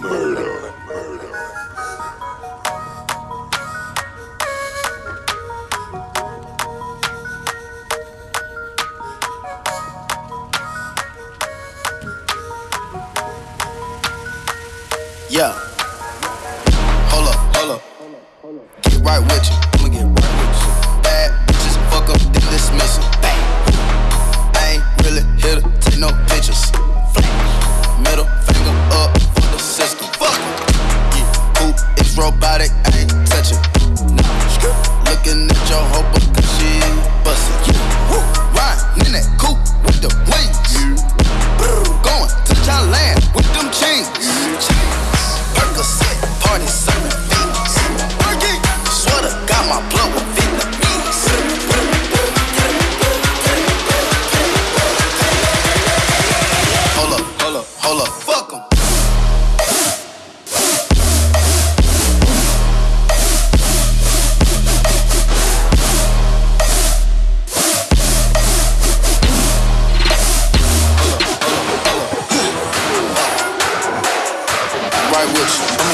Murder. Murder. Yeah. Hold up, hold up. Get right with you. your hoe because she bustin'. Yeah. Woo, riding in that coupe with the wings. Yeah. Going to Thailand with them chains. Yeah. Percocet, party serving. Swear to God, my blood. Hold up, hold up, hold up, fuck em. I wish.